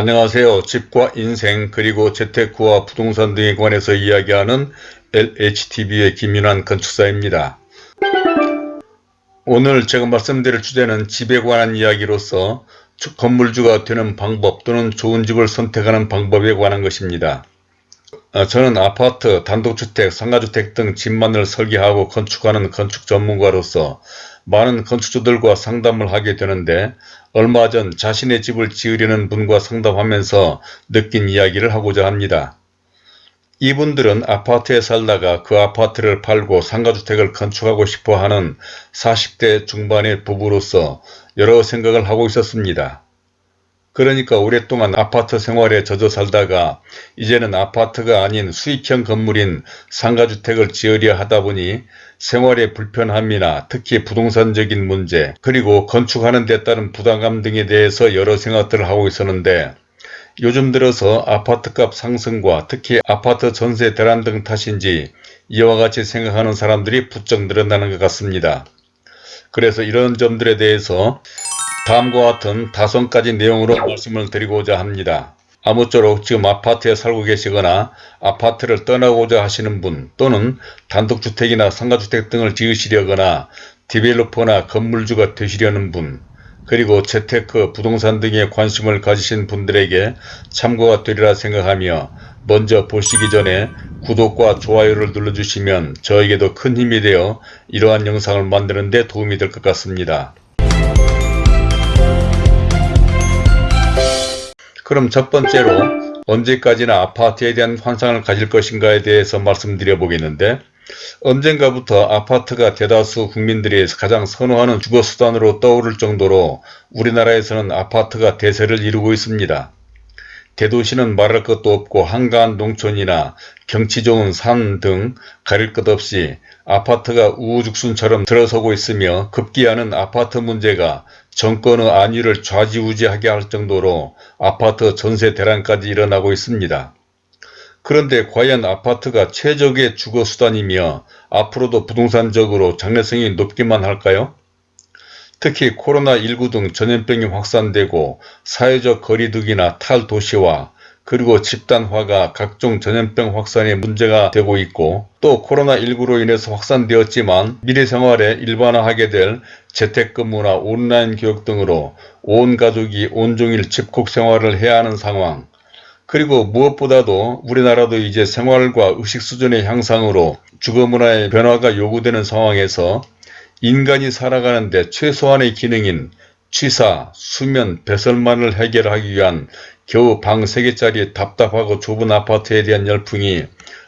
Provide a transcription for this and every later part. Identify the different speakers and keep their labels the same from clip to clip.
Speaker 1: 안녕하세요. 집과 인생 그리고 재테크와 부동산 등에 관해서 이야기하는 LHTV의 김윤환 건축사입니다. 오늘 제가 말씀드릴 주제는 집에 관한 이야기로서 건물주가 되는 방법 또는 좋은 집을 선택하는 방법에 관한 것입니다. 어, 저는 아파트, 단독주택, 상가주택 등 집만을 설계하고 건축하는 건축 전문가로서 많은 건축주들과 상담을 하게 되는데 얼마 전 자신의 집을 지으려는 분과 상담하면서 느낀 이야기를 하고자 합니다. 이분들은 아파트에 살다가 그 아파트를 팔고 상가주택을 건축하고 싶어하는 40대 중반의 부부로서 여러 생각을 하고 있었습니다. 그러니까 오랫동안 아파트 생활에 젖어 살다가 이제는 아파트가 아닌 수익형 건물인 상가주택을 지으려 하다 보니 생활의 불편함이나 특히 부동산적인 문제 그리고 건축하는 데 따른 부담감 등에 대해서 여러 생각들을 하고 있었는데 요즘 들어서 아파트값 상승과 특히 아파트 전세 대란 등 탓인지 이와 같이 생각하는 사람들이 부쩍 늘어나는 것 같습니다. 그래서 이런 점들에 대해서 다음과 같은 다섯 가지 내용으로 말씀을 드리고자 합니다. 아무쪼록 지금 아파트에 살고 계시거나 아파트를 떠나고자 하시는 분 또는 단독주택이나 상가주택 등을 지으시려거나 디벨로퍼나 건물주가 되시려는 분 그리고 재테크, 부동산 등에 관심을 가지신 분들에게 참고가 되리라 생각하며 먼저 보시기 전에 구독과 좋아요를 눌러주시면 저에게도 큰 힘이 되어 이러한 영상을 만드는 데 도움이 될 것 같습니다. 그럼 첫 번째로 언제까지나 아파트에 대한 환상을 가질 것인가에 대해서 말씀드려 보겠는데 언젠가부터 아파트가 대다수 국민들이 가장 선호하는 주거수단으로 떠오를 정도로 우리나라에서는 아파트가 대세를 이루고 있습니다. 대도시는 말할 것도 없고 한가한 농촌이나 경치 좋은 산 등 가릴 것 없이 아파트가 우후죽순처럼 들어서고 있으며 급기야는 아파트 문제가 정권의 안위를 좌지우지하게 할 정도로 아파트 전세 대란까지 일어나고 있습니다. 그런데 과연 아파트가 최적의 주거수단이며 앞으로도 부동산적으로 장래성이 높기만 할까요? 특히 코로나19 등 전염병이 확산되고 사회적 거리두기나 탈도시화 그리고 집단화가 각종 전염병 확산에 문제가 되고 있고 또 코로나19로 인해서 확산되었지만 미래 생활에 일반화하게 될 재택근무나 온라인 교육 등으로 온 가족이 온종일 집콕 생활을 해야 하는 상황. 그리고 무엇보다도 우리나라도 이제 생활과 의식 수준의 향상으로 주거문화의 변화가 요구되는 상황에서 인간이 살아가는데 최소한의 기능인 취사, 수면, 배설만을 해결하기 위한 겨우 방 3개짜리 답답하고 좁은 아파트에 대한 열풍이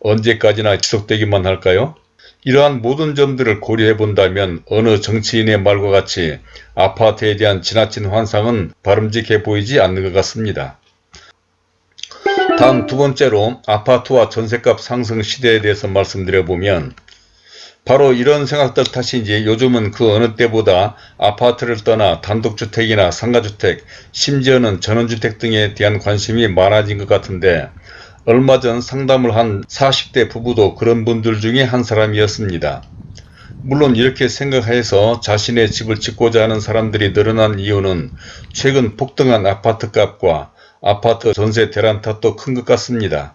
Speaker 1: 언제까지나 지속되기만 할까요? 이러한 모든 점들을 고려해 본다면 어느 정치인의 말과 같이 아파트에 대한 지나친 환상은 바람직해 보이지 않는 것 같습니다. 다음 두 번째로 아파트와 전셋값 상승 시대에 대해서 말씀드려보면 바로 이런 생각들 탓인지 요즘은 그 어느 때보다 아파트를 떠나 단독주택이나 상가주택, 심지어는 전원주택 등에 대한 관심이 많아진 것 같은데 얼마 전 상담을 한 40대 부부도 그런 분들 중에 한 사람이었습니다. 물론 이렇게 생각해서 자신의 집을 짓고자 하는 사람들이 늘어난 이유는 최근 폭등한 아파트값과 아파트 전세 대란 탓도 큰 것 같습니다.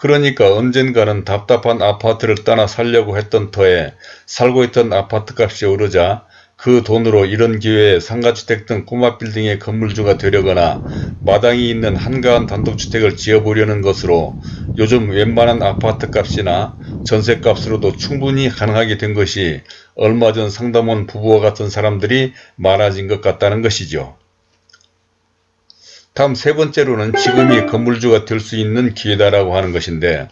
Speaker 1: 그러니까 언젠가는 답답한 아파트를 떠나 살려고 했던 터에 살고 있던 아파트값이 오르자 그 돈으로 이런 기회에 상가주택 등 꼬마 빌딩의 건물주가 되려거나 마당이 있는 한가한 단독주택을 지어보려는 것으로 요즘 웬만한 아파트값이나 전세값으로도 충분히 가능하게 된 것이 얼마 전 상담원 부부와 같은 사람들이 많아진 것 같다는 것이죠. 다음 세 번째로는 지금이 건물주가 될 수 있는 기회다라고 하는 것인데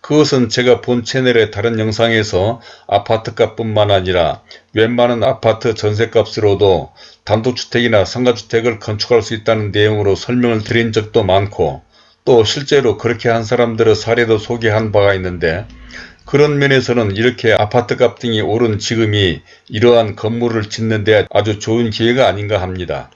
Speaker 1: 그것은 제가 본 채널의 다른 영상에서 아파트값 뿐만 아니라 웬만한 아파트 전세값으로도 단독주택이나 상가주택을 건축할 수 있다는 내용으로 설명을 드린 적도 많고 또 실제로 그렇게 한 사람들의 사례도 소개한 바가 있는데 그런 면에서는 이렇게 아파트값 등이 오른 지금이 이러한 건물을 짓는 데 아주 좋은 기회가 아닌가 합니다.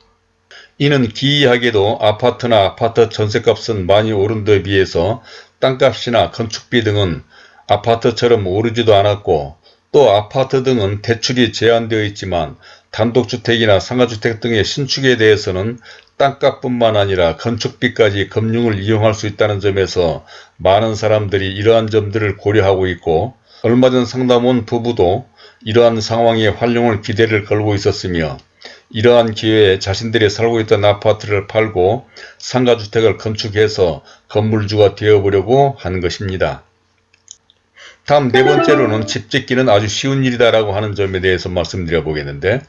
Speaker 1: 이는 기이하게도 아파트나 아파트 전세값은 많이 오른 데 비해서 땅값이나 건축비 등은 아파트처럼 오르지도 않았고 또또 아파트 등은 대출이 제한되어 있지만 단독주택이나 상가주택 등의 신축에 대해서는 땅값뿐만 아니라 건축비까지 금융을 이용할 수 있다는 점에서 많은 사람들이 이러한 점들을 고려하고 있고 얼마 전 상담 온 부부도 이러한 상황에 활용을 기대를 걸고 있었으며 이러한 기회에 자신들이 살고 있던 아파트를 팔고 상가주택을 건축해서 건물주가 되어보려고 하는 것입니다. 다음 네 번째로는 집 짓기는 아주 쉬운 일이다라고 하는 점에 대해서 말씀드려 보겠는데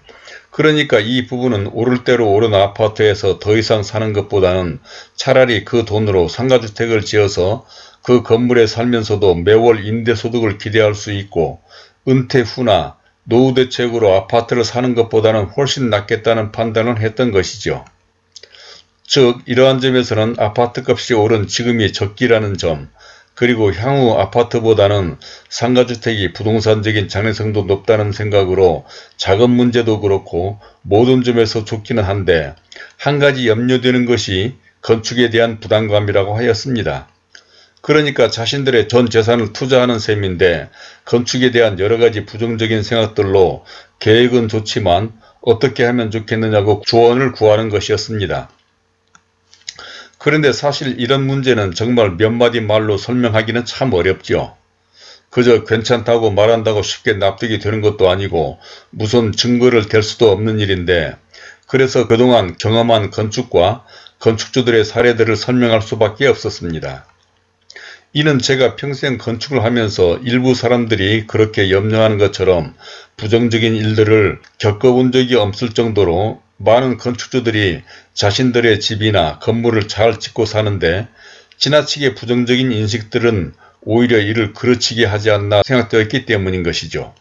Speaker 1: 그러니까 이 부분은 오를 대로 오른 아파트에서 더 이상 사는 것보다는 차라리 그 돈으로 상가주택을 지어서 그 건물에 살면서도 매월 임대소득을 기대할 수 있고 은퇴 후나 노후 대책으로 아파트를 사는 것보다는 훨씬 낫겠다는 판단을 했던 것이죠. 즉 이러한 점에서는 아파트 값이 오른 지금이 적기라는 점 그리고 향후 아파트보다는 상가주택이 부동산적인 장래성도 높다는 생각으로 자금 문제도 그렇고 모든 점에서 좋기는 한데 한 가지 염려되는 것이 건축에 대한 부담감이라고 하였습니다. 그러니까 자신들의 전 재산을 투자하는 셈인데 건축에 대한 여러가지 부정적인 생각들로 계획은 좋지만 어떻게 하면 좋겠느냐고 조언을 구하는 것이었습니다. 그런데 사실 이런 문제는 정말 몇 마디 말로 설명하기는 참 어렵죠. 그저 괜찮다고 말한다고 쉽게 납득이 되는 것도 아니고 무슨 증거를 댈 수도 없는 일인데 그래서 그동안 경험한 건축과 건축주들의 사례들을 설명할 수밖에 없었습니다. 이는 제가 평생 건축을 하면서 일부 사람들이 그렇게 염려하는 것처럼 부정적인 일들을 겪어본 적이 없을 정도로 많은 건축주들이 자신들의 집이나 건물을 잘 짓고 사는데 지나치게 부정적인 인식들은 오히려 이를 그르치게 하지 않나 생각되었기 때문인 것이죠.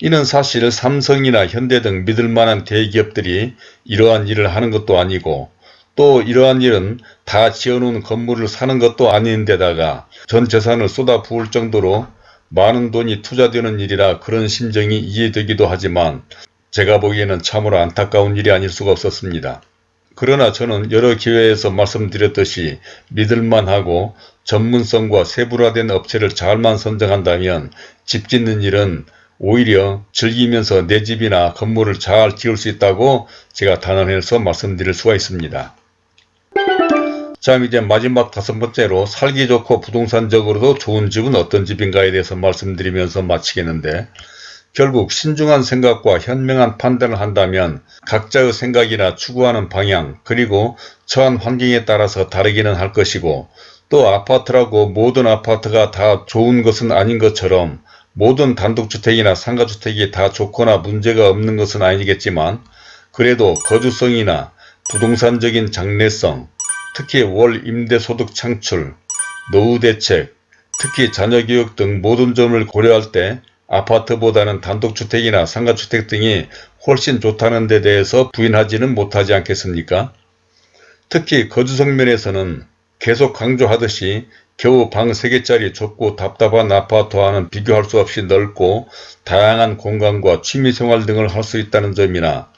Speaker 1: 이는 사실 삼성이나 현대 등 믿을만한 대기업들이 이러한 일을 하는 것도 아니고 또 이러한 일은 다 지어놓은 건물을 사는 것도 아닌데다가 전 재산을 쏟아 부을 정도로 많은 돈이 투자되는 일이라 그런 심정이 이해되기도 하지만 제가 보기에는 참으로 안타까운 일이 아닐 수가 없었습니다. 그러나 저는 여러 기회에서 말씀드렸듯이 믿을만하고 전문성과 세분화된 업체를 잘만 선정한다면 집 짓는 일은 오히려 즐기면서 내 집이나 건물을 잘 지을 수 있다고 제가 단언해서 말씀드릴 수가 있습니다. 자 이제 마지막 다섯 번째로 살기 좋고 부동산적으로도 좋은 집은 어떤 집인가에 대해서 말씀드리면서 마치겠는데 결국 신중한 생각과 현명한 판단을 한다면 각자의 생각이나 추구하는 방향 그리고 처한 환경에 따라서 다르기는 할 것이고 또 아파트라고 모든 아파트가 다 좋은 것은 아닌 것처럼 모든 단독주택이나 상가주택이 다 좋거나 문제가 없는 것은 아니겠지만 그래도 거주성이나 부동산적인 장래성, 특히 월 임대소득 창출, 노후 대책, 특히 자녀교육 등 모든 점을 고려할 때 아파트보다는 단독주택이나 상가주택 등이 훨씬 좋다는 데 대해서 부인하지는 못하지 않겠습니까? 특히 거주성 면에서는 계속 강조하듯이 겨우 방 3개짜리 좁고 답답한 아파트와는 비교할 수 없이 넓고 다양한 공간과 취미생활 등을 할 수 있다는 점이나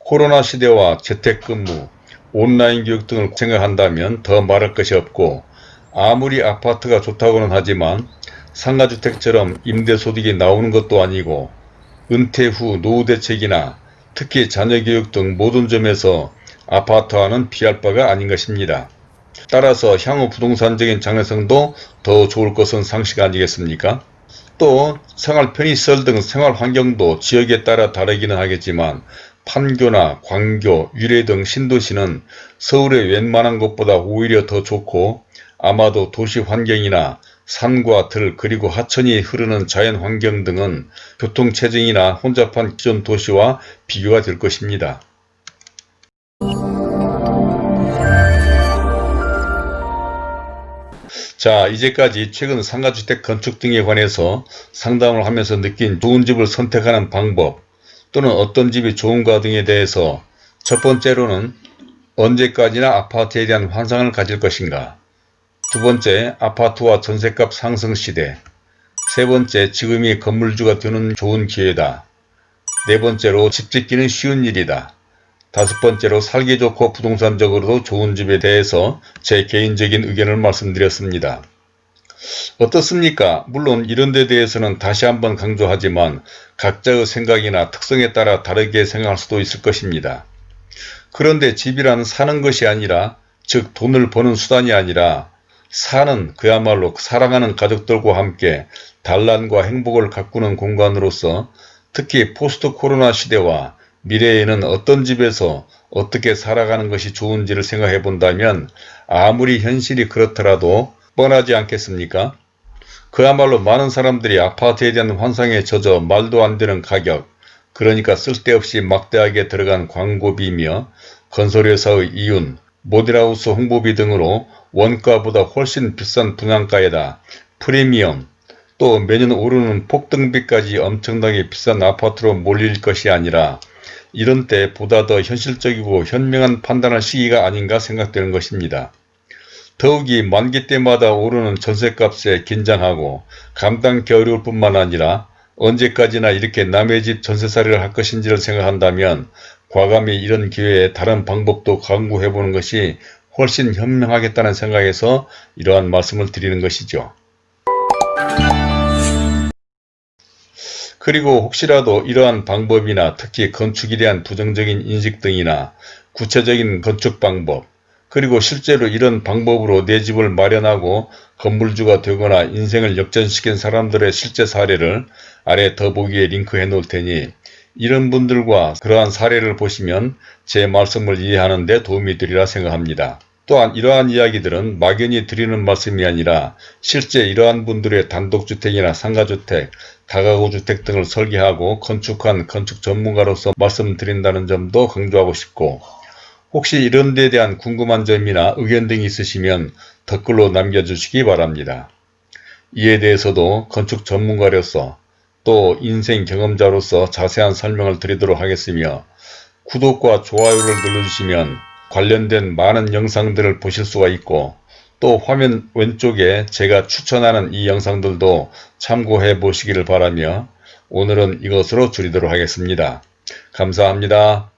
Speaker 1: 코로나 시대와 재택근무, 온라인 교육 등을 생각한다면 더 말할 것이 없고 아무리 아파트가 좋다고는 하지만 상가주택처럼 임대소득이 나오는 것도 아니고 은퇴 후 노후 대책이나 특히 자녀교육 등 모든 점에서 아파트와는 비할 바가 아닌 것입니다. 따라서 향후 부동산적인 장래성도 더 좋을 것은 상식 아니겠습니까? 또 생활 편의시설 등 생활 환경도 지역에 따라 다르기는 하겠지만 판교나 광교, 유래 등 신도시는 서울의 웬만한 것보다 오히려 더 좋고 아마도 도시 환경이나 산과 들 그리고 하천이 흐르는 자연 환경 등은 교통체증이나 혼잡한 기존 도시와 비교가 될 것입니다. 자 이제까지 최근 상가주택 건축 등에 관해서 상담을 하면서 느낀 좋은 집을 선택하는 방법 또는 어떤 집이 좋은가 등에 대해서 첫 번째로는 언제까지나 아파트에 대한 환상을 가질 것인가 두 번째, 아파트와 전셋값 상승 시대. 세 번째, 지금이 건물주가 되는 좋은 기회다. 네 번째로, 집 짓기는 쉬운 일이다. 다섯 번째로, 살기 좋고 부동산적으로도 좋은 집에 대해서 제 개인적인 의견을 말씀드렸습니다. 어떻습니까? 물론 이런 데 대해서는 다시 한번 강조하지만 각자의 생각이나 특성에 따라 다르게 생각할 수도 있을 것입니다. 그런데 집이란 사는 것이 아니라 즉 돈을 버는 수단이 아니라 사는 그야말로 사랑하는 가족들과 함께 단란과 행복을 가꾸는 공간으로서 특히 포스트 코로나 시대와 미래에는 어떤 집에서 어떻게 살아가는 것이 좋은지를 생각해 본다면 아무리 현실이 그렇더라도 뻔하지 않겠습니까? 그야말로 많은 사람들이 아파트에 대한 환상에 젖어 말도 안 되는 가격, 그러니까 쓸데없이 막대하게 들어간 광고비며 건설회사의 이윤, 모델하우스 홍보비 등으로 원가보다 훨씬 비싼 분양가에다 프리미엄, 또 매년 오르는 폭등비까지 엄청나게 비싼 아파트로 몰릴 것이 아니라 이런 때 보다 더 현실적이고 현명한 판단할 시기가 아닌가 생각되는 것입니다. 더욱이 만기 때마다 오르는 전세값에 긴장하고 감당기 어려울 뿐만 아니라 언제까지나 이렇게 남의 집 전세살이를 할 것인지를 생각한다면 과감히 이런 기회에 다른 방법도 강구해보는 것이 훨씬 현명하겠다는 생각에서 이러한 말씀을 드리는 것이죠. 그리고 혹시라도 이러한 방법이나 특히 건축에 대한 부정적인 인식 등이나 구체적인 건축 방법 그리고 실제로 이런 방법으로 내 집을 마련하고 건물주가 되거나 인생을 역전시킨 사람들의 실제 사례를 아래 더보기에 링크해 놓을 테니 이런 분들과 그러한 사례를 보시면 제 말씀을 이해하는 데 도움이 되리라 생각합니다. 또한 이러한 이야기들은 막연히 드리는 말씀이 아니라 실제 이러한 분들의 단독주택이나 상가주택, 다가구주택 등을 설계하고 건축한 건축 전문가로서 말씀드린다는 점도 강조하고 싶고 혹시 이런 데 대한 궁금한 점이나 의견 등이 있으시면 댓글로 남겨주시기 바랍니다. 이에 대해서도 건축 전문가로서 또 인생 경험자로서 자세한 설명을 드리도록 하겠으며 구독과 좋아요를 눌러주시면 관련된 많은 영상들을 보실 수가 있고 또 화면 왼쪽에 제가 추천하는 이 영상들도 참고해 보시기를 바라며 오늘은 이것으로 줄이도록 하겠습니다. 감사합니다.